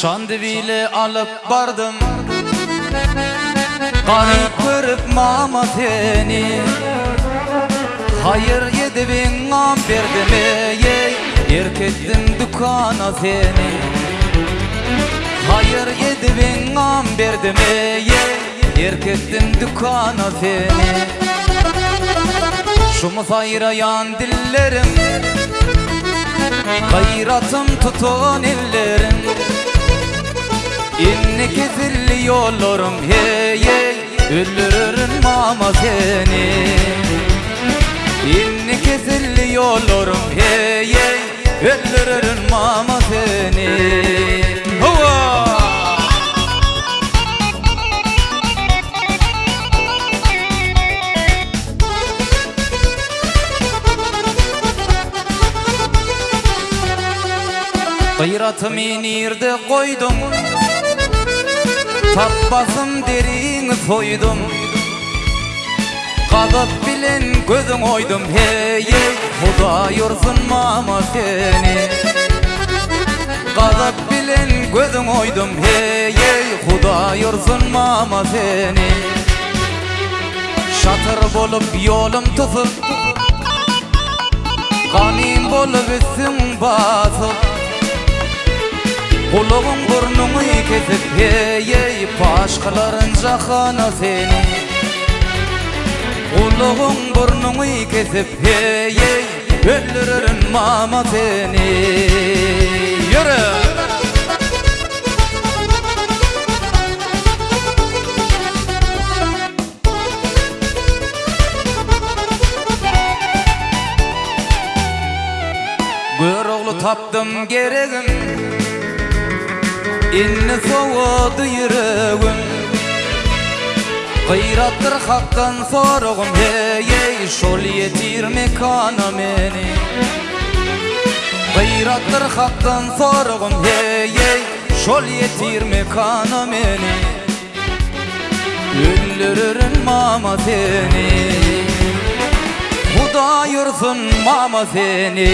Çandı bile alıp bardım Garip görüp mama seni Hayır yedi bin am verdim ey Erkettim dükana seni Hayır yedi bin am verdim ey Erkettim dükana seni Şu musayrayan dillerim. Gayratım tutun ellerim İnni kezilli yollarım hey hey Öldürürüm mama seni. İnni kezilli yollarım hey hey Öldürürüm mama seni. Hova! Gayratımı nirde koydum Tabbasım derin soydum. Kadıp bilen gözüm oydum. Hey hey Huda yorsun mama seni. Kadıp bilen gözüm oydum. Hey hey Huda yorsun mama seni. Şatır bolup yolum tutup Kanim bolup üstüm basıp Kuluğun burnunu kesip hey hey Başkaların cahana seni. Kuluğun burnunu kesip hey hey Öldürürün mama seni. Yürü! Gör oğlu taptım geregim İnni soğudu yüreğim. Gıyrattır haktan sorğum hey hey Şol yetirme kana meni Gıyrattır haktan sorğum hey hey Şol yetirme kana meni Öldürürün mama seni. Huda yursun mama seni